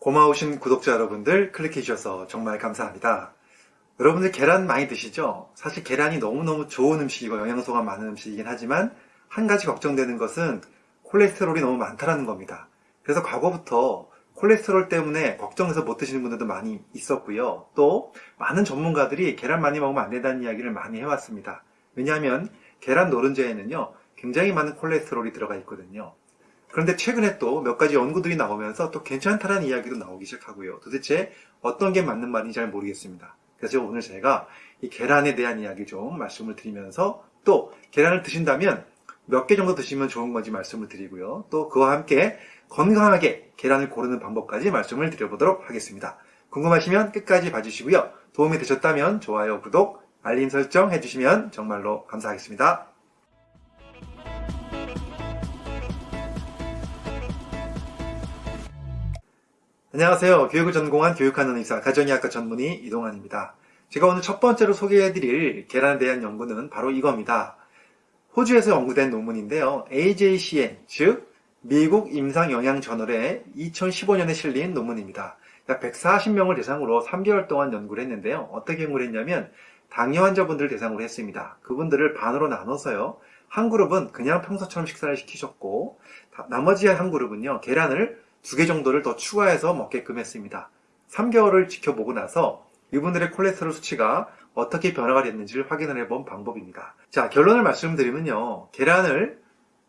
고마우신 구독자 여러분들 클릭해 주셔서 정말 감사합니다. 여러분들 계란 많이 드시죠? 사실 계란이 너무너무 좋은 음식이고 영양소가 많은 음식이긴 하지만 한 가지 걱정되는 것은 콜레스테롤이 너무 많다는 겁니다. 그래서 과거부터 콜레스테롤 때문에 걱정해서 못 드시는 분들도 많이 있었고요. 또 많은 전문가들이 계란 많이 먹으면 안 된다는 이야기를 많이 해왔습니다. 왜냐하면 계란 노른자에는요 굉장히 많은 콜레스테롤이 들어가 있거든요. 그런데 최근에 또 몇 가지 연구들이 나오면서 또 괜찮다라는 이야기도 나오기 시작하고요. 도대체 어떤 게 맞는 말인지 잘 모르겠습니다. 그래서 오늘 제가 이 계란에 대한 이야기 좀 말씀을 드리면서 또 계란을 드신다면 몇 개 정도 드시면 좋은 건지 말씀을 드리고요. 또 그와 함께 건강하게 계란을 고르는 방법까지 말씀을 드려보도록 하겠습니다. 궁금하시면 끝까지 봐주시고요. 도움이 되셨다면 좋아요, 구독, 알림 설정 해주시면 정말로 감사하겠습니다. 안녕하세요. 교육을 전공한 교육하는 의사, 가정의학과 전문의 이동환입니다. 제가 오늘 첫 번째로 소개해드릴 계란에 대한 연구는 바로 이겁니다. 호주에서 연구된 논문인데요. AJCN, 즉 미국 임상영양저널에 2015년에 실린 논문입니다. 약 140명을 대상으로 3개월 동안 연구를 했는데요. 어떻게 연구를 했냐면 당뇨 환자분들을 대상으로 했습니다. 그분들을 반으로 나눠서요. 한 그룹은 그냥 평소처럼 식사를 시키셨고 나머지 한 그룹은요. 계란을 두 개 정도를 더 추가해서 먹게끔 했습니다. 3개월을 지켜보고 나서 이분들의 콜레스테롤 수치가 어떻게 변화가 됐는지를 확인을 해본 방법입니다. 자, 결론을 말씀드리면요. 계란을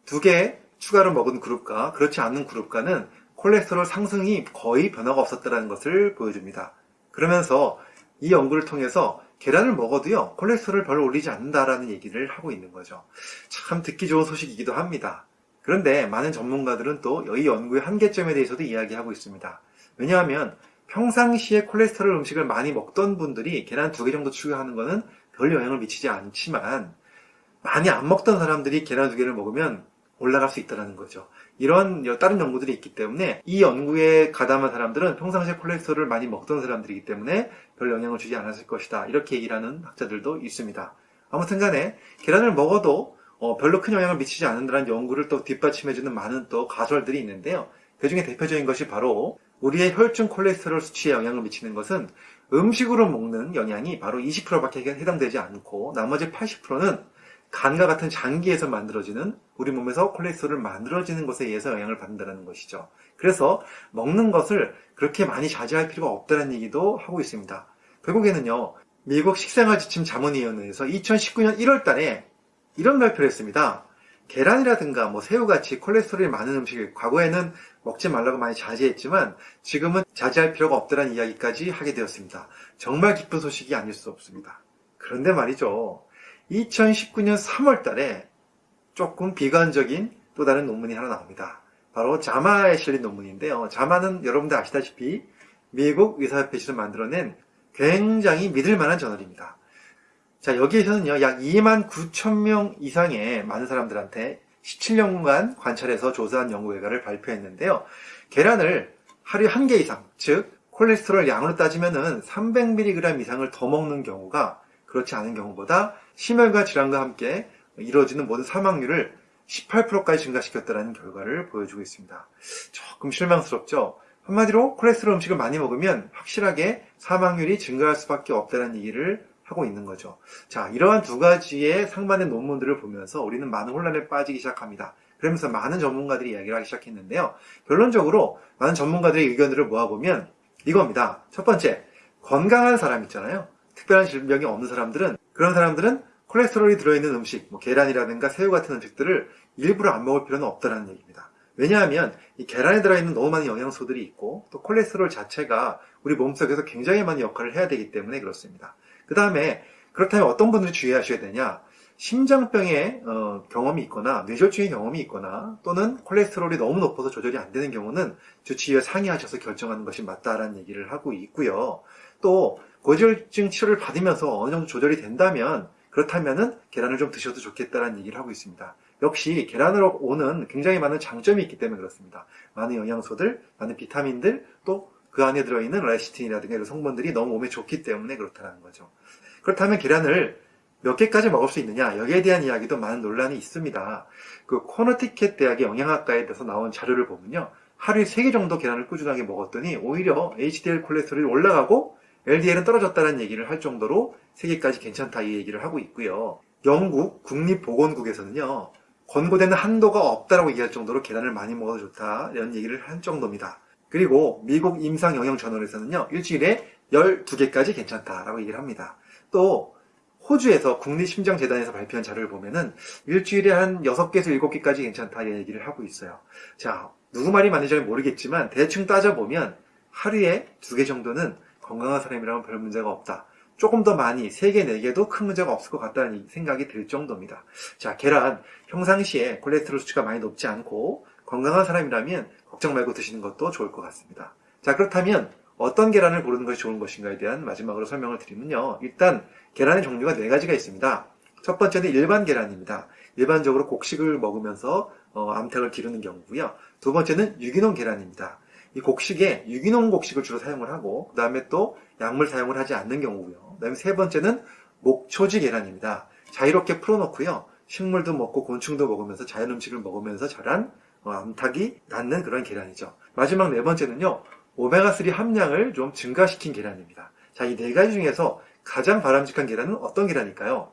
두 개 추가로 먹은 그룹과 그렇지 않은 그룹과는 콜레스테롤 상승이 거의 변화가 없었다는 것을 보여줍니다. 그러면서 이 연구를 통해서 계란을 먹어도요, 콜레스테롤을 별로 올리지 않는다라는 얘기를 하고 있는 거죠. 참 듣기 좋은 소식이기도 합니다. 그런데 많은 전문가들은 또 이 연구의 한계점에 대해서도 이야기하고 있습니다. 왜냐하면 평상시에 콜레스테롤 음식을 많이 먹던 분들이 계란 두 개 정도 추가하는 것은 별 영향을 미치지 않지만 많이 안 먹던 사람들이 계란 두 개를 먹으면 올라갈 수 있다는 거죠. 이런 다른 연구들이 있기 때문에 이 연구에 가담한 사람들은 평상시에 콜레스테롤을 많이 먹던 사람들이기 때문에 별 영향을 주지 않았을 것이다. 이렇게 얘기를 하는 학자들도 있습니다. 아무튼 간에 계란을 먹어도 어, 별로 큰 영향을 미치지 않는다는 연구를 또 뒷받침해주는 많은 또 가설들이 있는데요. 그 중에 대표적인 것이 바로 우리의 혈중 콜레스테롤 수치에 영향을 미치는 것은 음식으로 먹는 영양이 바로 20%밖에 해당되지 않고 나머지 80%는 간과 같은 장기에서 만들어지는 우리 몸에서 콜레스테롤을 만들어지는 것에 의해서 영향을 받는다는 것이죠. 그래서 먹는 것을 그렇게 많이 자제할 필요가 없다는 얘기도 하고 있습니다. 결국에는요. 미국 식생활 지침 자문위원회에서 2019년 1월 달에 이런 발표를 했습니다. 계란이라든가 뭐 새우같이 콜레스테롤이 많은 음식을 과거에는 먹지 말라고 많이 자제했지만 지금은 자제할 필요가 없다는 이야기까지 하게 되었습니다. 정말 기쁜 소식이 아닐 수 없습니다. 그런데 말이죠. 2019년 3월 달에 조금 비관적인 또 다른 논문이 하나 나옵니다. 바로 자마에 실린 논문인데요. 자마는 여러분들 아시다시피 미국 의사협회에서 만들어낸 굉장히 믿을 만한 저널입니다. 자, 여기에서는요, 약 2만 9천 명 이상의 많은 사람들한테 17년간 관찰해서 조사한 연구 결과를 발표했는데요. 계란을 하루에 한 개 이상, 즉, 콜레스테롤 양으로 따지면은 300mg 이상을 더 먹는 경우가 그렇지 않은 경우보다 심혈관 질환과 함께 이루어지는 모든 사망률을 18%까지 증가시켰다는 결과를 보여주고 있습니다. 조금 실망스럽죠? 한마디로 콜레스테롤 음식을 많이 먹으면 확실하게 사망률이 증가할 수밖에 없다는 얘기를 하고 있는 거죠. 자, 이러한 두 가지의 상반된 논문들을 보면서 우리는 많은 혼란에 빠지기 시작합니다. 그러면서 많은 전문가들이 이야기를 하기 시작했는데요. 결론적으로 많은 전문가들의 의견들을 모아보면 이겁니다. 첫 번째, 건강한 사람 있잖아요. 특별한 질병이 없는 사람들은 그런 사람들은 콜레스테롤이 들어있는 음식, 뭐 계란이라든가 새우 같은 음식들을 일부러 안 먹을 필요는 없다는 얘기입니다. 왜냐하면 이 계란에 들어있는 너무 많은 영양소들이 있고 또 콜레스테롤 자체가 우리 몸속에서 굉장히 많은 역할을 해야 되기 때문에 그렇습니다. 그 다음에 그렇다면 어떤 분들이 주의하셔야 되냐 심장병의 어, 경험이 있거나 뇌졸중의 경험이 있거나 또는 콜레스테롤이 너무 높아서 조절이 안 되는 경우는 주치의와 상의하셔서 결정하는 것이 맞다라는 얘기를 하고 있고요. 또 고지혈증 치료를 받으면서 어느 정도 조절이 된다면 그렇다면은 계란을 좀 드셔도 좋겠다는 얘기를 하고 있습니다. 역시 계란으로 오는 굉장히 많은 장점이 있기 때문에 그렇습니다. 많은 영양소들, 많은 비타민들, 또 그 안에 들어있는 레시틴이라든가 이런 성분들이 너무 몸에 좋기 때문에 그렇다는 거죠. 그렇다면 계란을 몇 개까지 먹을 수 있느냐 여기에 대한 이야기도 많은 논란이 있습니다. 그 코너티켓 대학의 영양학과에 대해서 나온 자료를 보면요. 하루에 3개 정도 계란을 꾸준하게 먹었더니 오히려 HDL 콜레스테롤이 올라가고 LDL은 떨어졌다는 얘기를 할 정도로 3개까지 괜찮다 이 얘기를 하고 있고요. 영국 국립보건국에서는요. 권고되는 한도가 없다라고 얘기할 정도로 계란을 많이 먹어도 좋다 이런 얘기를 한 정도입니다. 그리고 미국 임상영양저널에서는요. 일주일에 12개까지 괜찮다라고 얘기를 합니다. 또 호주에서 국립심장재단에서 발표한 자료를 보면은 일주일에 한 6개에서 7개까지 괜찮다 이런 얘기를 하고 있어요. 자, 누구 말이 맞는지 잘 모르겠지만 대충 따져보면 하루에 2개 정도는 건강한 사람이라면 별 문제가 없다. 조금 더 많이 3개, 4개도 큰 문제가 없을 것 같다는 생각이 들 정도입니다. 자, 계란 평상시에 콜레스테롤 수치가 많이 높지 않고 건강한 사람이라면 걱정 말고 드시는 것도 좋을 것 같습니다. 자, 그렇다면 어떤 계란을 고르는 것이 좋은 것인가에 대한 마지막으로 설명을 드리면요. 일단 계란의 종류가 네 가지가 있습니다. 첫 번째는 일반 계란입니다. 일반적으로 곡식을 먹으면서 어, 암탉을 기르는 경우고요. 두 번째는 유기농 계란입니다. 이 곡식에 유기농 곡식을 주로 사용을 하고 그 다음에 또 약물 사용을 하지 않는 경우고요. 그 다음에 세 번째는 목초지 계란입니다. 자유롭게 풀어놓고요. 식물도 먹고 곤충도 먹으면서 자연 음식을 먹으면서 자란 어, 암탉이 낳는 그런 계란이죠. 마지막 네 번째는요. 오메가3 함량을 좀 증가시킨 계란입니다. 자, 이 네 가지 중에서 가장 바람직한 계란은 어떤 계란일까요?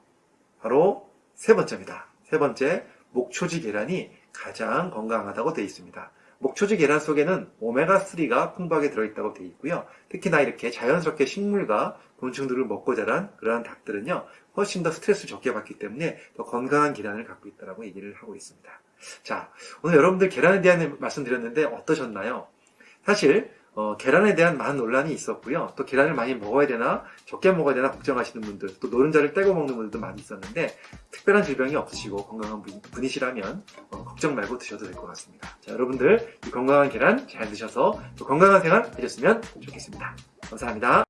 바로 세 번째입니다. 세 번째, 목초지 계란이 가장 건강하다고 되어 있습니다. 목초지 계란 속에는 오메가3가 풍부하게 들어있다고 되어 있고요. 특히나 이렇게 자연스럽게 식물과 곤충들을 먹고 자란 그러한 닭들은요, 훨씬 더 스트레스를 적게 받기 때문에 더 건강한 계란을 갖고 있다고 얘기를 하고 있습니다. 자, 오늘 여러분들 계란에 대한 말씀 드렸는데 어떠셨나요? 사실 어, 계란에 대한 많은 논란이 있었고요. 또 계란을 많이 먹어야 되나 적게 먹어야 되나 걱정하시는 분들 또 노른자를 떼고 먹는 분들도 많이 있었는데 특별한 질병이 없으시고 건강한 분, 분이시라면 어, 걱정 말고 드셔도 될 것 같습니다. 자 여러분들 이 건강한 계란 잘 드셔서 또 건강한 생활 해줬으면 좋겠습니다. 감사합니다.